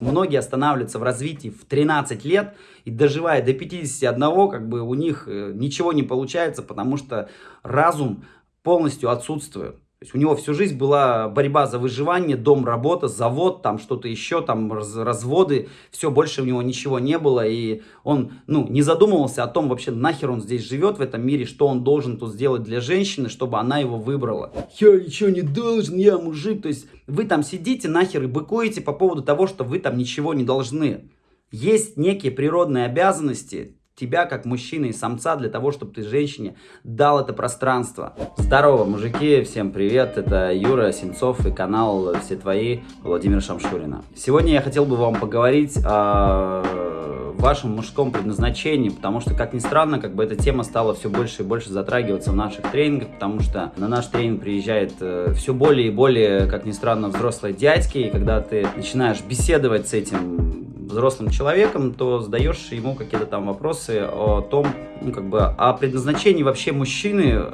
Многие останавливаются в развитии в 13 лет и доживая до 51, как бы у них э, ничего не получается, потому что разум полностью отсутствует. То есть у него всю жизнь была борьба за выживание, дом, работа, завод, там что-то еще, там раз, разводы, все, больше у него ничего не было, и он, ну, не задумывался о том вообще, нахер он здесь живет в этом мире, что он должен тут сделать для женщины, чтобы она его выбрала. Я ничего не должен, я мужик, то есть вы там сидите нахер и быкуете по поводу того, что вы там ничего не должны. Есть некие природные обязанности, тебя как мужчины и самца для того, чтобы ты женщине дал это пространство. Здорово, мужики, всем привет, это Юра Сенцов и канал «Все твои» Владимира Шамшурина. Сегодня я хотел бы вам поговорить о вашем мужском предназначении, потому что, как ни странно, как бы эта тема стала все больше и больше затрагиваться в наших тренингах, потому что на наш тренинг приезжает э, все более и более, как ни странно, взрослые дядьки, и когда ты начинаешь беседовать с этим взрослым человеком, то задаешь ему какие-то там вопросы о том, ну, как бы, о предназначении вообще мужчины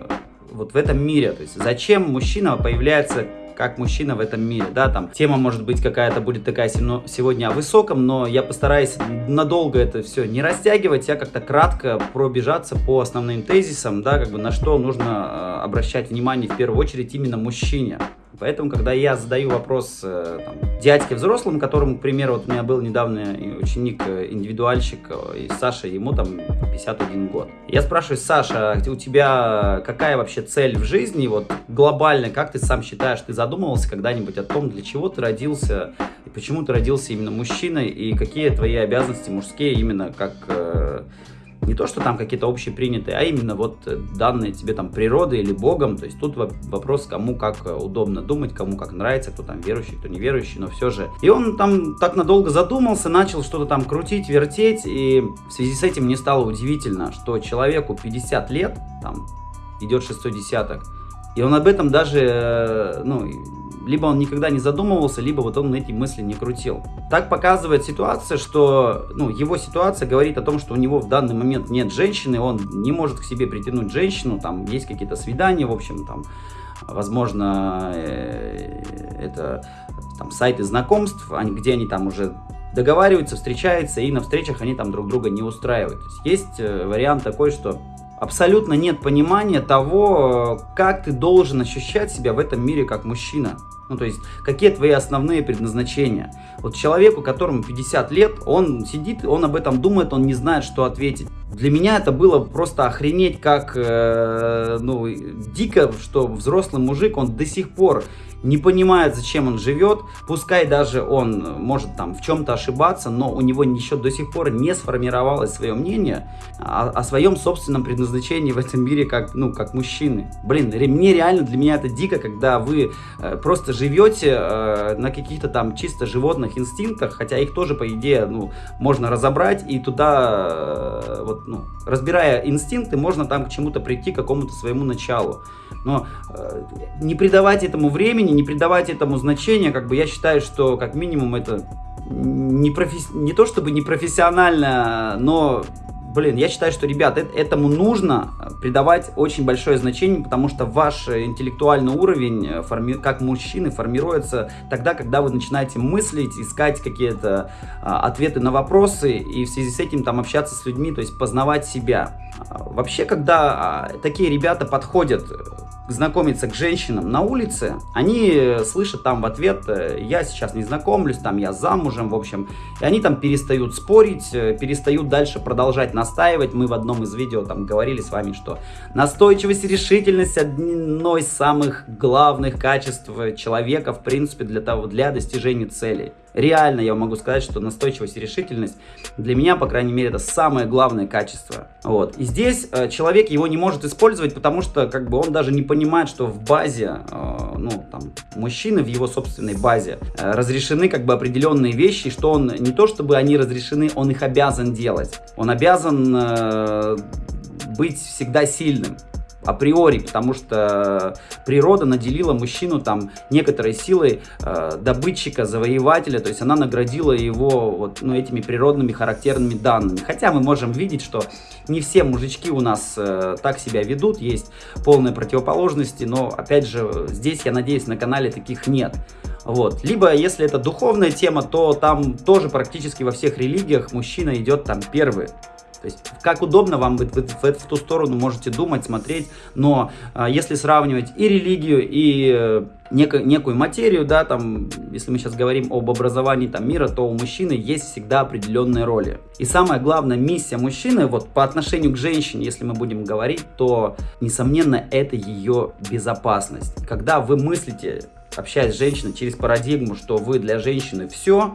вот в этом мире. То есть, зачем мужчина появляется как мужчина в этом мире, да, там тема может быть какая-то будет такая сегодня о высоком, но я постараюсь надолго это все не растягивать, я как-то кратко пробежаться по основным тезисам, да, как бы на что нужно э, обращать внимание в первую очередь именно мужчине. Поэтому, когда я задаю вопрос э, там, дядьке взрослым, которому, к примеру, вот у меня был недавно ученик-индивидуальщик, э, и Саша, ему там 51 год. Я спрашиваю, Саша, у тебя какая вообще цель в жизни, вот глобально, как ты сам считаешь, ты задумывался когда-нибудь о том, для чего ты родился, и почему ты родился именно мужчиной, и какие твои обязанности мужские именно как э, не то, что там какие-то общепринятые, а именно вот э, данные тебе там природой или Богом. То есть тут вопрос, кому как э, удобно думать, кому как нравится, кто там верующий, кто неверующий, но все же. И он там так надолго задумался, начал что-то там крутить, вертеть, и в связи с этим мне стало удивительно, что человеку 50 лет, там идет шестой десяток, и он об этом даже, э, ну, либо он никогда не задумывался, либо вот он эти мысли не крутил. Так показывает ситуация, что ну, его ситуация говорит о том, что у него в данный момент нет женщины, он не может к себе притянуть женщину, там есть какие-то свидания, в общем, там, возможно, э, это там сайты знакомств, где они там уже договариваются, встречаются, и на встречах они там друг друга не устраивают. есть, есть э, вариант такой, что абсолютно нет понимания того, как ты должен ощущать себя в этом мире как мужчина. Ну, то есть, какие твои основные предназначения. Вот человеку, которому 50 лет, он сидит, он об этом думает, он не знает, что ответить. Для меня это было просто охренеть, как, э, ну, дико, что взрослый мужик, он до сих пор не понимает, зачем он живет, пускай даже он может там в чем-то ошибаться, но у него еще до сих пор не сформировалось свое мнение о, о своем собственном предназначении в этом мире как, ну, как мужчины. Блин, мне реально, для меня это дико, когда вы э, просто живете э, на каких-то там чисто животных инстинктах, хотя их тоже, по идее, ну, можно разобрать и туда, э, вот, ну, разбирая инстинкты, можно там к чему-то прийти, к какому-то своему началу. Но э, не придавать этому времени, не придавать этому значения, как бы я считаю, что как минимум это не, профи... не то чтобы не профессионально, но блин, я считаю, что, ребят, этому нужно придавать очень большое значение, потому что ваш интеллектуальный уровень э, форми... как мужчины формируется тогда, когда вы начинаете мыслить, искать какие-то а, ответы на вопросы и в связи с этим там общаться с людьми, то есть познавать себя. А, вообще, когда а, такие ребята подходят знакомиться к женщинам на улице, они слышат там в ответ, э, я сейчас не знакомлюсь, там я замужем, в общем, и они там перестают спорить, э, перестают дальше продолжать настаивать. Мы в одном из видео там говорили с вами, что настойчивость и решительность одно из самых главных качеств человека, в принципе, для того, для достижения целей реально я могу сказать, что настойчивость и решительность для меня, по крайней мере, это самое главное качество. Вот. И здесь э, человек его не может использовать, потому что как бы он даже не понимает, что в базе, э, ну, там, мужчины в его собственной базе э, разрешены как бы определенные вещи, что он не то чтобы они разрешены, он их обязан делать. Он обязан э, быть всегда сильным априори, потому что природа наделила мужчину там некоторой силой э, добытчика, завоевателя, то есть она наградила его вот ну, этими природными характерными данными. Хотя мы можем видеть, что не все мужички у нас э, так себя ведут, есть полные противоположности, но опять же здесь, я надеюсь, на канале таких нет. Вот. Либо, если это духовная тема, то там тоже практически во всех религиях мужчина идет там первый. То есть, как удобно вам, вы, вы, вы в ту сторону можете думать, смотреть, но э, если сравнивать и религию, и э, неко, некую материю, да, там, если мы сейчас говорим об образовании там, мира, то у мужчины есть всегда определенные роли. И самая главная миссия мужчины, вот по отношению к женщине, если мы будем говорить, то, несомненно, это ее безопасность. Когда вы мыслите общаясь с женщиной через парадигму, что вы для женщины все,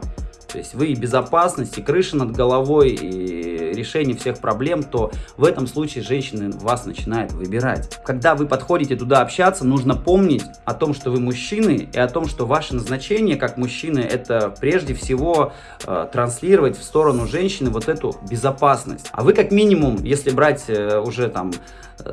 то есть вы и безопасность, и крыша над головой, и решение всех проблем, то в этом случае женщина вас начинает выбирать. Когда вы подходите туда общаться, нужно помнить о том, что вы мужчины, и о том, что ваше назначение как мужчины, это прежде всего э, транслировать в сторону женщины вот эту безопасность. А вы как минимум, если брать э, уже там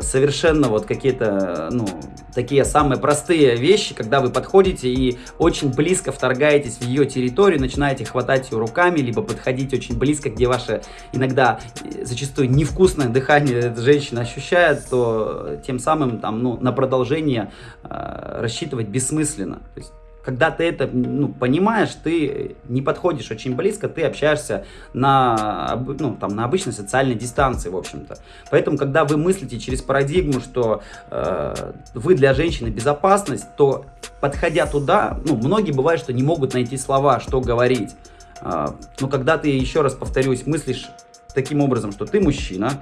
совершенно вот какие-то, ну, такие самые простые вещи, когда вы подходите и очень близко вторгаетесь в ее территорию, начинаете хватать ее руками, либо подходить очень близко, где ваше иногда зачастую невкусное дыхание женщина ощущает, то тем самым там, ну, на продолжение э, рассчитывать бессмысленно. То есть когда ты это ну, понимаешь, ты не подходишь очень близко, ты общаешься на, ну, там, на обычной социальной дистанции, в общем-то. Поэтому, когда вы мыслите через парадигму, что э, вы для женщины безопасность, то, подходя туда, ну, многие бывают, что не могут найти слова, что говорить. Э, но когда ты, еще раз повторюсь, мыслишь таким образом, что ты мужчина,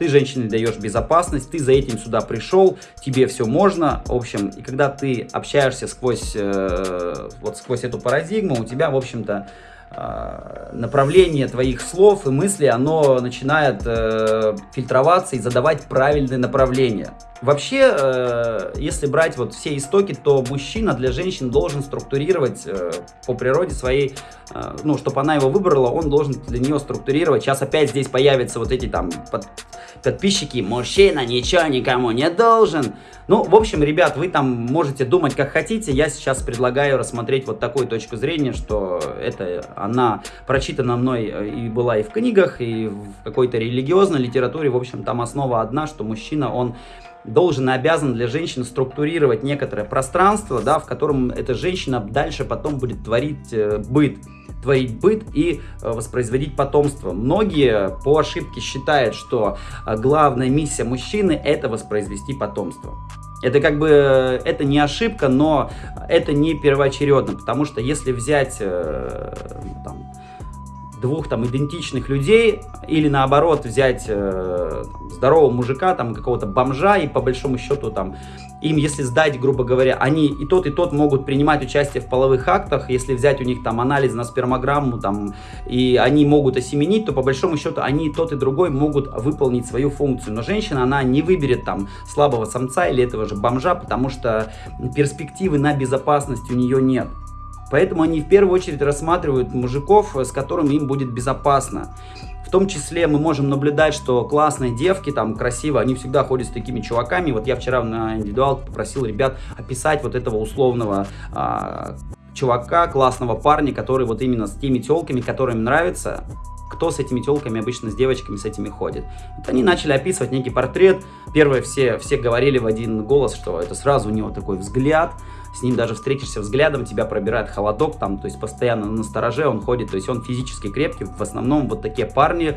ты женщине даешь безопасность, ты за этим сюда пришел, тебе все можно, в общем, и когда ты общаешься сквозь, э, вот сквозь эту парадигму, у тебя, в общем-то, э, направление твоих слов и мыслей, оно начинает э, фильтроваться и задавать правильные направления. Вообще, э, если брать вот все истоки, то мужчина для женщин должен структурировать э, по природе своей, э, ну, чтобы она его выбрала, он должен для нее структурировать. Сейчас опять здесь появятся вот эти там под, подписчики, мужчина ничего никому не должен. Ну, в общем, ребят, вы там можете думать как хотите. Я сейчас предлагаю рассмотреть вот такую точку зрения, что это она прочитана мной и была и в книгах, и в какой-то религиозной литературе. В общем, там основа одна, что мужчина, он должен и обязан для женщины структурировать некоторое пространство, да, в котором эта женщина дальше потом будет творить э, быт творить быт и э, воспроизводить потомство. Многие по ошибке считают, что э, главная миссия мужчины это воспроизвести потомство. Это как бы, э, это не ошибка, но это не первоочередно, потому что если взять там, двух там идентичных людей или наоборот взять э, здорового мужика, там какого-то бомжа и по большому счету там им, если сдать, грубо говоря, они и тот, и тот могут принимать участие в половых актах, если взять у них там анализ на спермограмму, там, и они могут осеменить, то по большому счету они и тот, и другой могут выполнить свою функцию. Но женщина, она не выберет там слабого самца или этого же бомжа, потому что перспективы на безопасность у нее нет. Поэтому они в первую очередь рассматривают мужиков, с которыми им будет безопасно. В том числе мы можем наблюдать, что классные девки, там, красиво, они всегда ходят с такими чуваками. Вот я вчера на индивидуал попросил ребят описать вот этого условного а, чувака, классного парня, который вот именно с теми телками, которые им нравятся, кто с этими телками обычно с девочками с этими ходит. Вот они начали описывать некий портрет. Первое, все, все говорили в один голос, что это сразу у него такой взгляд, с ним даже встретишься взглядом, тебя пробирает холодок, там, то есть постоянно на стороже он ходит, то есть он физически крепкий, в основном вот такие парни,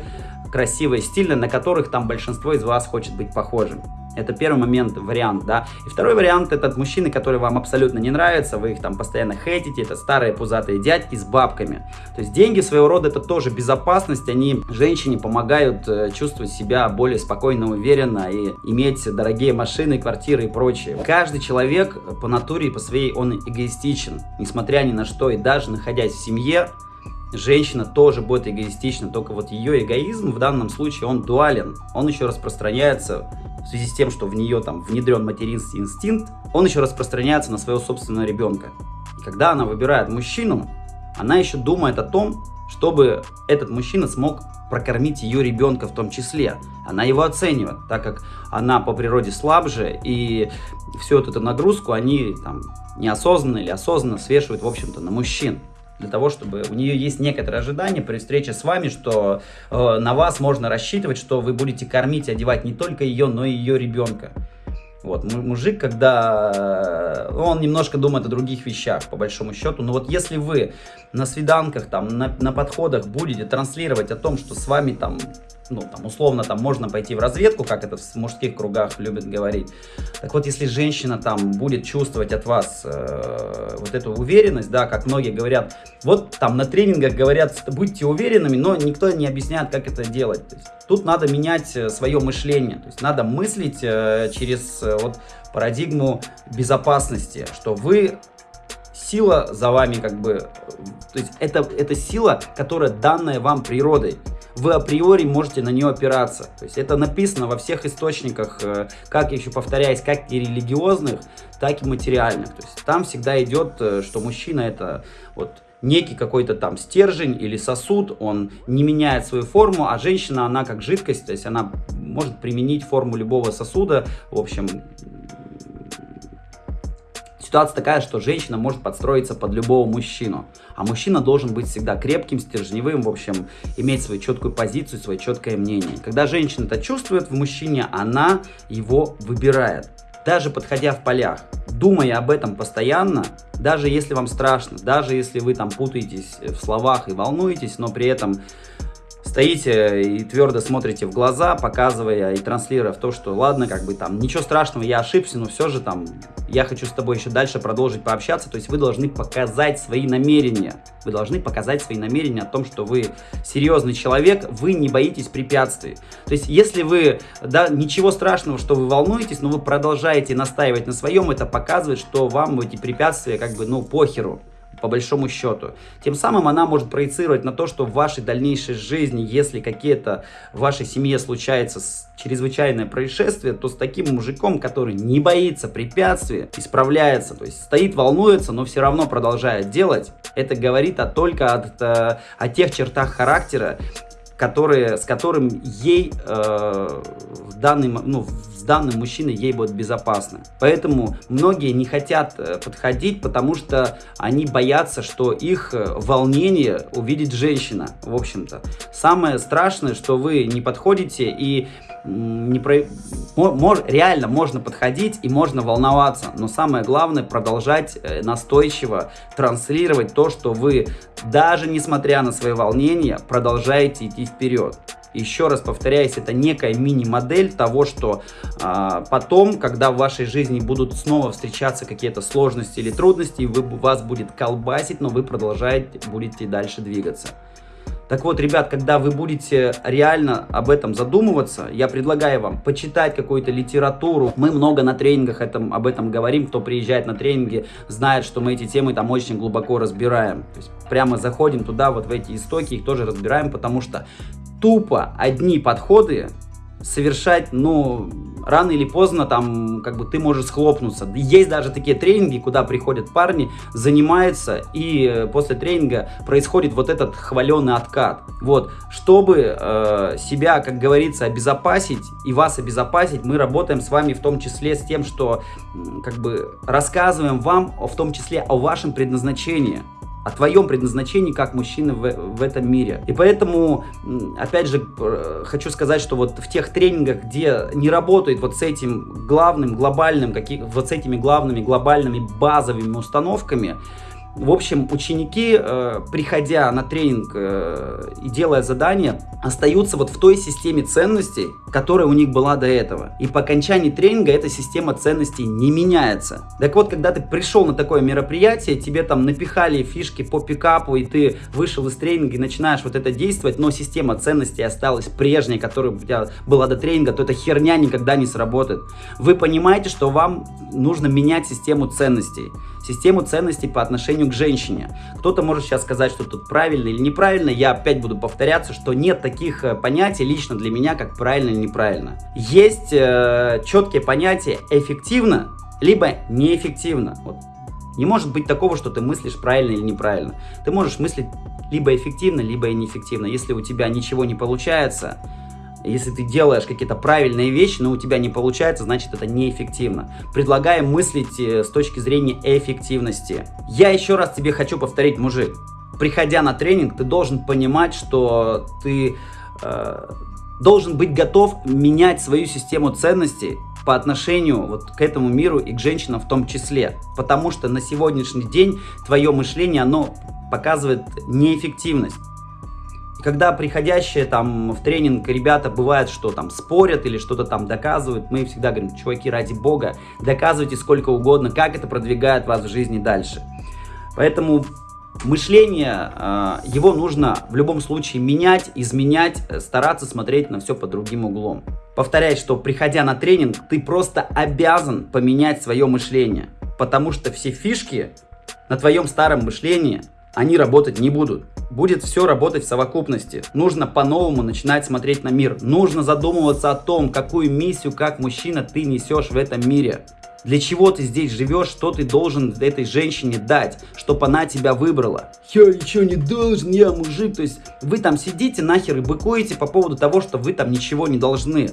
красивые, стильные, на которых там большинство из вас хочет быть похожим. Это первый момент, вариант, да. И второй вариант, это мужчины, которые вам абсолютно не нравятся, вы их там постоянно хейтите, это старые пузатые дядьки с бабками. То есть деньги своего рода это тоже безопасность, они женщине помогают э, чувствовать себя более спокойно, уверенно и иметь дорогие машины, квартиры и прочее. Каждый человек по натуре и по своей он эгоистичен, несмотря ни на что, и даже находясь в семье, женщина тоже будет эгоистична, только вот ее эгоизм в данном случае он дуален, он еще распространяется в связи с тем, что в нее там внедрен материнский инстинкт, он еще распространяется на своего собственного ребенка. И когда она выбирает мужчину, она еще думает о том, чтобы этот мужчина смог прокормить ее ребенка в том числе. Она его оценивает, так как она по природе слабже, и всю эту нагрузку они там неосознанно или осознанно свешивают, в общем-то, на мужчин для того, чтобы у нее есть некоторое ожидание при встрече с вами, что э, на вас можно рассчитывать, что вы будете кормить, одевать не только ее, но и ее ребенка. Вот, мужик, когда э, он немножко думает о других вещах, по большому счету. Но вот если вы на свиданках, там, на, на подходах будете транслировать о том, что с вами там ну, там, условно, там можно пойти в разведку, как это в мужских кругах любят говорить. Так вот, если женщина там будет чувствовать от вас э, вот эту уверенность, да, как многие говорят, вот там на тренингах говорят, будьте уверенными, но никто не объясняет, как это делать. Тут надо менять э, свое мышление, то есть надо мыслить э, через э, вот парадигму безопасности, что вы сила за вами как бы, то есть это, это сила, которая данная вам природой вы априори можете на нее опираться. То есть это написано во всех источниках, э, как еще повторяюсь, как и религиозных, так и материальных. То есть там всегда идет, э, что мужчина это вот некий какой-то там стержень или сосуд, он не меняет свою форму, а женщина, она как жидкость, то есть она может применить форму любого сосуда, в общем, Ситуация такая, что женщина может подстроиться под любого мужчину, а мужчина должен быть всегда крепким, стержневым, в общем, иметь свою четкую позицию, свое четкое мнение. Когда женщина это чувствует в мужчине, она его выбирает. Даже подходя в полях, думая об этом постоянно, даже если вам страшно, даже если вы там путаетесь в словах и волнуетесь, но при этом стоите и твердо смотрите в глаза, показывая и транслируя в то, что ладно, как бы там, ничего страшного, я ошибся, но все же там, я хочу с тобой еще дальше продолжить пообщаться, то есть вы должны показать свои намерения, вы должны показать свои намерения о том, что вы серьезный человек, вы не боитесь препятствий. То есть если вы, да, ничего страшного, что вы волнуетесь, но вы продолжаете настаивать на своем, это показывает, что вам эти препятствия как бы, ну, похеру по большому счету. Тем самым она может проецировать на то, что в вашей дальнейшей жизни, если какие-то в вашей семье случается чрезвычайное происшествие, то с таким мужиком, который не боится препятствий, исправляется, то есть стоит, волнуется, но все равно продолжает делать, это говорит о, только от, о, о тех чертах характера, которые, с которым ей э, в данный, ну, с данным мужчиной ей будет безопасно. Поэтому многие не хотят э, подходить, потому что они боятся, что их э, волнение увидит женщина, в общем-то. Самое страшное, что вы не подходите и не про... Мож... реально можно подходить и можно волноваться, но самое главное продолжать э, настойчиво транслировать то, что вы, даже несмотря на свои волнения, продолжаете идти вперед. Еще раз повторяюсь, это некая мини-модель того, что а, потом, когда в вашей жизни будут снова встречаться какие-то сложности или трудности, вы, вас будет колбасить, но вы продолжаете, будете дальше двигаться. Так вот, ребят, когда вы будете реально об этом задумываться, я предлагаю вам почитать какую-то литературу. Мы много на тренингах этом, об этом говорим. Кто приезжает на тренинги, знает, что мы эти темы там очень глубоко разбираем. То есть прямо заходим туда, вот в эти истоки, их тоже разбираем, потому что тупо одни подходы совершать, ну, рано или поздно там, как бы, ты можешь схлопнуться. Есть даже такие тренинги, куда приходят парни, занимаются, и э, после тренинга происходит вот этот хваленый откат. Вот, чтобы э, себя, как говорится, обезопасить и вас обезопасить, мы работаем с вами в том числе с тем, что, как бы, рассказываем вам, в том числе о вашем предназначении о твоем предназначении как мужчины в, в этом мире. И поэтому, опять же, хочу сказать, что вот в тех тренингах, где не работает вот с этим главным, глобальным, каких, вот с этими главными, глобальными базовыми установками, в общем, ученики, э, приходя на тренинг э, и делая задания, остаются вот в той системе ценностей, которая у них была до этого. И по окончании тренинга эта система ценностей не меняется. Так вот, когда ты пришел на такое мероприятие, тебе там напихали фишки по пикапу, и ты вышел из тренинга и начинаешь вот это действовать, но система ценностей осталась прежней, которая у тебя была до тренинга, то эта херня никогда не сработает. Вы понимаете, что вам нужно менять систему ценностей систему ценностей по отношению к женщине. Кто-то может сейчас сказать, что тут правильно или неправильно. Я опять буду повторяться, что нет таких э, понятий лично для меня, как правильно или неправильно. Есть э, четкие понятия эффективно, либо неэффективно. Вот. Не может быть такого, что ты мыслишь правильно или неправильно. Ты можешь мыслить либо эффективно, либо неэффективно. Если у тебя ничего не получается, если ты делаешь какие-то правильные вещи, но у тебя не получается, значит это неэффективно. Предлагаем мыслить э, с точки зрения эффективности. Я еще раз тебе хочу повторить, мужик. Приходя на тренинг, ты должен понимать, что ты э, должен быть готов менять свою систему ценностей по отношению вот к этому миру и к женщинам в том числе. Потому что на сегодняшний день твое мышление, оно показывает неэффективность. Когда приходящие там в тренинг ребята бывает, что там спорят или что-то там доказывают, мы всегда говорим, чуваки, ради бога, доказывайте сколько угодно, как это продвигает вас в жизни дальше. Поэтому мышление, а, его нужно в любом случае менять, изменять, э, стараться смотреть на все под другим углом. Повторяю, что приходя на тренинг, ты просто обязан поменять свое мышление, потому что все фишки на твоем старом мышлении, они работать не будут. Будет все работать в совокупности. Нужно по-новому начинать смотреть на мир. Нужно задумываться о том, какую миссию, как мужчина, ты несешь в этом мире. Для чего ты здесь живешь, что ты должен этой женщине дать, чтобы она тебя выбрала. Я ничего не должен, я мужик. То есть вы там сидите нахер и быкуете по поводу того, что вы там ничего не должны.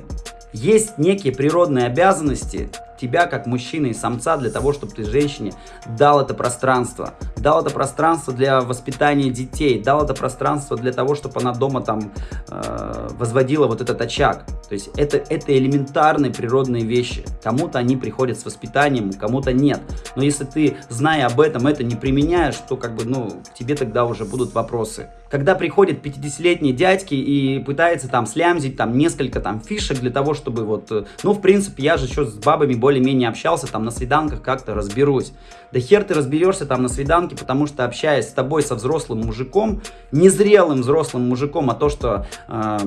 Есть некие природные обязанности, тебя как мужчины и самца для того, чтобы ты женщине дал это пространство. Дал это пространство для воспитания детей, дал это пространство для того, чтобы она дома там э, возводила вот этот очаг. То есть это, это элементарные природные вещи. Кому-то они приходят с воспитанием, кому-то нет. Но если ты, зная об этом, это не применяешь, то как бы, ну, к тебе тогда уже будут вопросы. Когда приходят 50-летние дядьки и пытаются там слямзить там несколько там фишек для того, чтобы вот, э, ну, в принципе, я же еще с бабами более более-менее общался, там на свиданках как-то разберусь. Да хер ты разберешься там на свиданке, потому что общаясь с тобой, со взрослым мужиком, незрелым взрослым мужиком, а то, что... Э,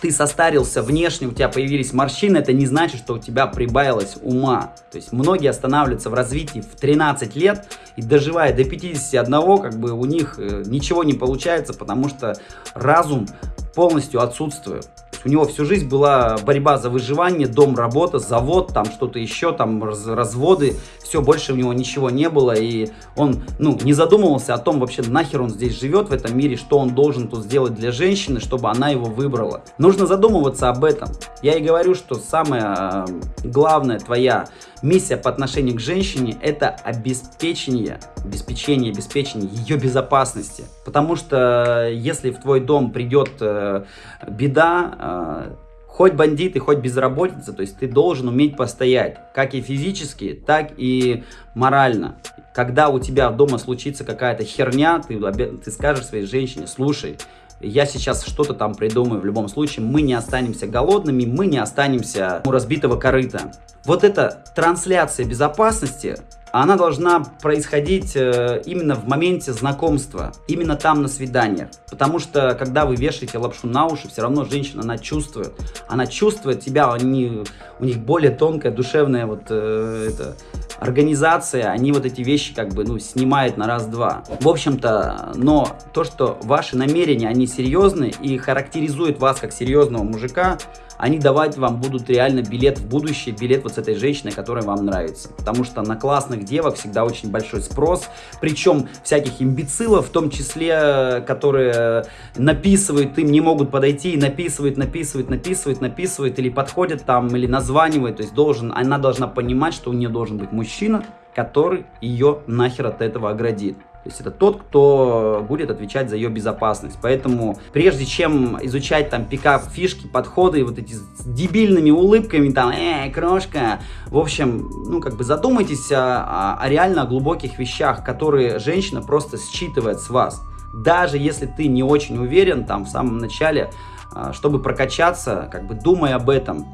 ты состарился внешне, у тебя появились морщины, это не значит, что у тебя прибавилось ума. То есть многие останавливаются в развитии в 13 лет и доживая до 51, как бы у них э, ничего не получается, потому что разум полностью отсутствует у него всю жизнь была борьба за выживание, дом, работа, завод, там что-то еще, там разводы, все, больше у него ничего не было, и он, ну, не задумывался о том вообще, нахер он здесь живет в этом мире, что он должен тут сделать для женщины, чтобы она его выбрала. Нужно задумываться об этом. Я и говорю, что самое э, главное твоя миссия по отношению к женщине это обеспечение, обеспечение, обеспечение ее безопасности. Потому что если в твой дом придет э, беда, э, хоть бандиты, хоть безработица, то есть ты должен уметь постоять, как и физически, так и морально. Когда у тебя дома случится какая-то херня, ты, ты скажешь своей женщине, слушай, я сейчас что-то там придумаю, в любом случае мы не останемся голодными, мы не останемся у разбитого корыта. Вот эта трансляция безопасности, она должна происходить э, именно в моменте знакомства, именно там на свиданиях. Потому что, когда вы вешаете лапшу на уши, все равно женщина, она чувствует. Она чувствует тебя, они, у них более тонкая, душевная вот э, это, организация, они вот эти вещи как бы, ну, снимают на раз-два. В общем-то, но то, что ваши намерения, они серьезные и характеризуют вас как серьезного мужика, они давать вам будут реально билет в будущее, билет вот с этой женщиной, которая вам нравится. Потому что на классных девок всегда очень большой спрос, причем всяких имбецилов, в том числе, которые написывают, им не могут подойти и написывают, написывают, написывают, написывают, или подходят там, или названивают, то есть должен, она должна понимать, что у нее должен быть мужчина, который ее нахер от этого оградит. То есть это тот, кто будет отвечать за ее безопасность. Поэтому прежде чем изучать там пикап, фишки, подходы, вот эти с дебильными улыбками, там, эй, крошка, в общем, ну как бы задумайтесь о, о реально глубоких вещах, которые женщина просто считывает с вас. Даже если ты не очень уверен там в самом начале, а, чтобы прокачаться, как бы думай об этом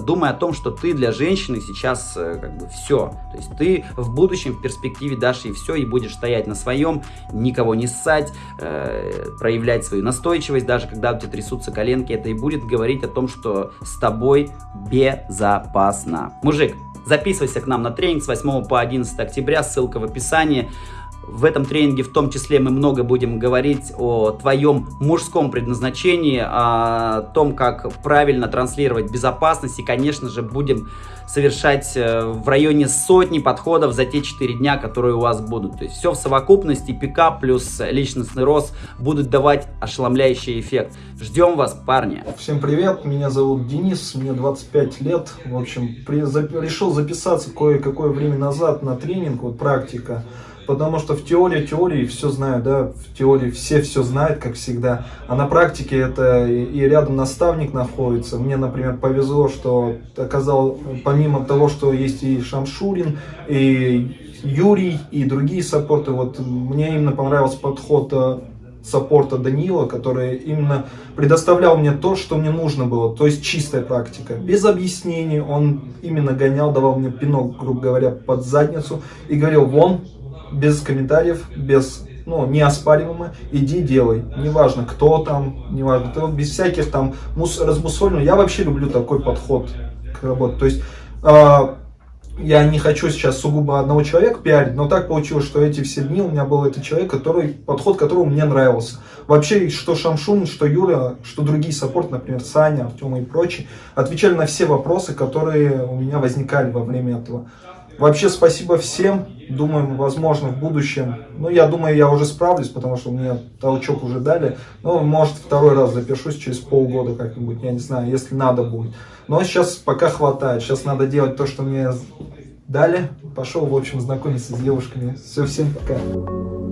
думай о том, что ты для женщины сейчас э, как бы все. То есть ты в будущем, в перспективе дашь ей все и будешь стоять на своем, никого не ссать, э, проявлять свою настойчивость, даже когда у тебя трясутся коленки, это и будет говорить о том, что с тобой безопасно. Мужик, записывайся к нам на тренинг с 8 по 11 октября, ссылка в описании. В этом тренинге в том числе мы много будем говорить о твоем мужском предназначении, о том, как правильно транслировать безопасность и, конечно же, будем совершать э, в районе сотни подходов за те 4 дня, которые у вас будут. То есть все в совокупности, пикап плюс личностный рост будут давать ошеломляющий эффект. Ждем вас, парни. Всем привет, меня зовут Денис, мне 25 лет. В общем, при, за, решил записаться кое-какое время назад на тренинг, вот практика. Потому что в теории, теории все знают, да, в теории все все знают, как всегда. А на практике это и рядом наставник находится. Мне, например, повезло, что оказал, помимо того, что есть и Шамшурин, и Юрий, и другие саппорты, вот мне именно понравился подход э, саппорта Данила, который именно предоставлял мне то, что мне нужно было, то есть чистая практика. Без объяснений он именно гонял, давал мне пинок, грубо говоря, под задницу и говорил, вон, без комментариев, без, ну, неоспариваемо, иди делай. Неважно, кто там, неважно, ты без всяких там мус, размусолений. Я вообще люблю такой подход к работе. То есть, э, я не хочу сейчас сугубо одного человека пиарить, но так получилось, что эти все дни у меня был этот человек, который, подход которого мне нравился. Вообще, что Шамшун, что Юра, что другие саппорты, например, Саня, Артем и прочие, отвечали на все вопросы, которые у меня возникали во время этого. Вообще, спасибо всем. Думаем, возможно, в будущем. Ну, я думаю, я уже справлюсь, потому что мне толчок уже дали. Ну, может, второй раз запишусь через полгода как-нибудь, я не знаю, если надо будет. Но сейчас пока хватает. Сейчас надо делать то, что мне дали. Пошел, в общем, знакомиться с девушками. Все, всем пока.